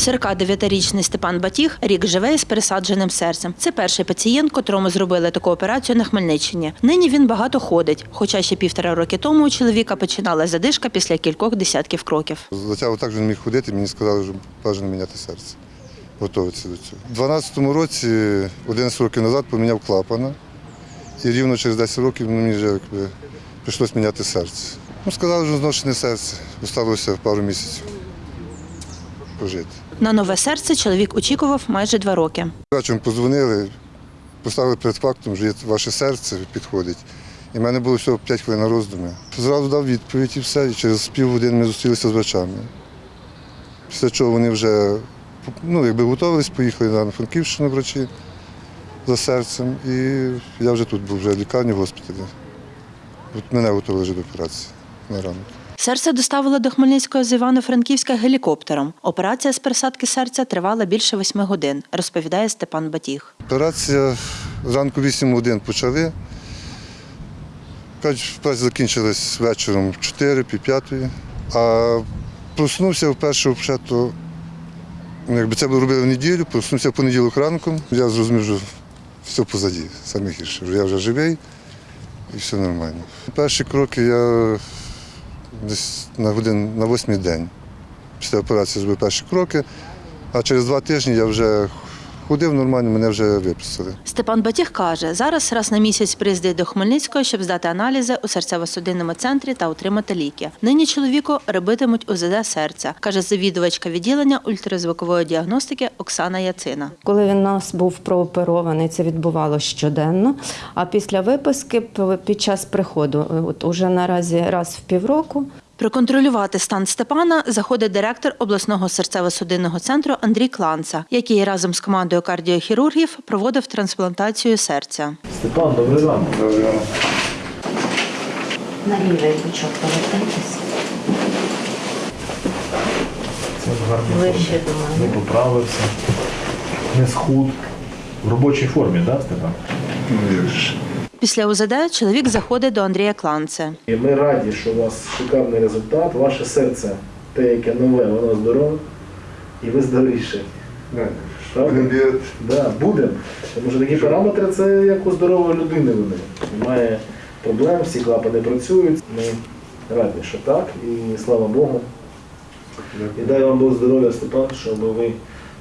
49-річний Степан Батіг рік живе із пересадженим серцем. Це перший пацієнт, котрому зробили таку операцію на Хмельниччині. Нині він багато ходить, хоча ще півтора роки тому у чоловіка починала задишка після кількох десятків кроків. Затягу так вже не міг ходити, мені сказали, що бажано міняти серце. Готуватися до цього. У 12-му році, 11 років назад, поміняв клапана. І рівно через 10 років мені вже якби, прийшлось міняти серце. Ну, сказали, що зношене серце. Осталося пару місяців пожити. На нове серце чоловік очікував майже два роки. Вечором подзвонили, поставили перед фактом, що ваше серце підходить. І в мене було всього 5 хвилин на роздуми. Зразу дав відповідь і все. І через півгодини ми зустрілися з врачами. Після чого вони вже ну, якби готувалися, поїхали на Франківщину врачі за серцем. І я вже тут був вже в лікарні в госпіталі. От мене готували вже до операції на ранок. Серце доставили до Хмельницького з Івано-Франківська гелікоптером. Операція з пересадки серця тривала більше восьми годин, розповідає Степан Батіг. Операція зранку 8 годин почали. Операція закінчилась вечором 4 пів. А проснувся вперше вже, ну, якби це було робили в неділю, проснувся в понеділок ранком. Я зрозумів, що все позаді, саме гірше. Я вже живий і все нормально. Перші кроки я десь на годин на восьмий день. Після операції зробив перші кроки, а через два тижні я вже ходив нормально, мене вже виписали. Степан Батіг каже, зараз раз на місяць приїздить до Хмельницького, щоб здати аналізи у серцево-судинному центрі та отримати ліки. Нині чоловіку робитимуть УЗД серця, каже завідувачка відділення ультразвукової діагностики Оксана Яцина. Коли він нас був прооперований, це відбувалося щоденно. А після виписки під час приходу, от уже наразі раз в півроку, Проконтролювати стан Степана заходить директор обласного серцево-судинного центру Андрій Кланца, який разом з командою кардіохірургів проводив трансплантацію серця. Степан, добрий ранок. на лівий бочок повертайтеся. Це в гарній Ближче формі. Не поправився, не схуд. В робочій формі, так, Степан? Після УЗД чоловік заходить до Андрія Кланце. Ми раді, що у вас шикарний результат. Ваше серце, те, яке нове, воно здорове, і ви здоровіше. Да, будемо. Тому що такі параметри це як у здорової людини вони. Немає проблем, всі клапани працюють. Ми раді, що так, і слава Богу. І дай вам Бог здоров'я, Степан, щоб ви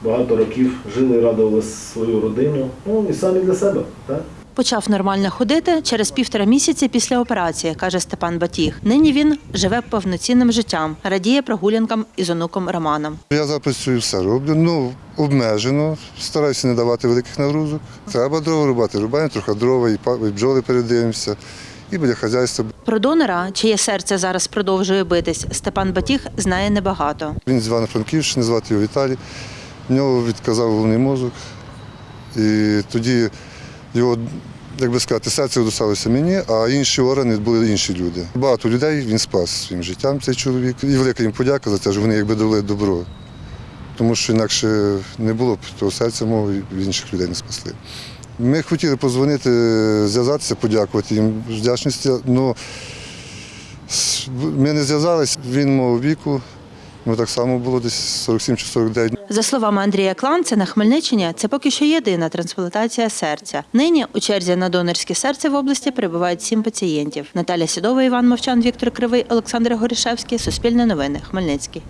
багато років жили і радували свою родину. Ну і самі для себе. Так? Почав нормально ходити через півтора місяці після операції, каже Степан Батіг. Нині він живе повноцінним життям, радіє прогулянкам із онуком Романом. Я зараз працюю все роблю, ну обмежено, стараюся не давати великих нагрузок. Треба дрова рубати, рубаємо трохи дрова, і і бджоли передивимося, і буде хазяйство. Про донора, чиє серце зараз продовжує битись, Степан Батіг знає небагато. Він з Івано-Франківщини, звати його Віталій. В нього відказав головний мозок. І тоді його, як би сказати, серце досталося мені, а інші органи були інші люди. Багато людей він спас своїм життям, цей чоловік. І велика їм подяка за те, що вони якби дали добро. Тому що інакше не було б того серця мого і інших людей не спасли. Ми хотіли позвонити, зв'язатися, подякувати їм вдячності, але ми не зв'язалися, він мого віку. Ну, так само було десь 47 чи 49. За словами Андрія Кланця, на Хмельниччині це поки що єдина трансплантація серця. Нині у черзі на донорське серце в області перебувають сім пацієнтів. Наталя Сідова, Іван Мовчан, Віктор Кривий, Олександр Горішевський. Суспільне новини. Хмельницький.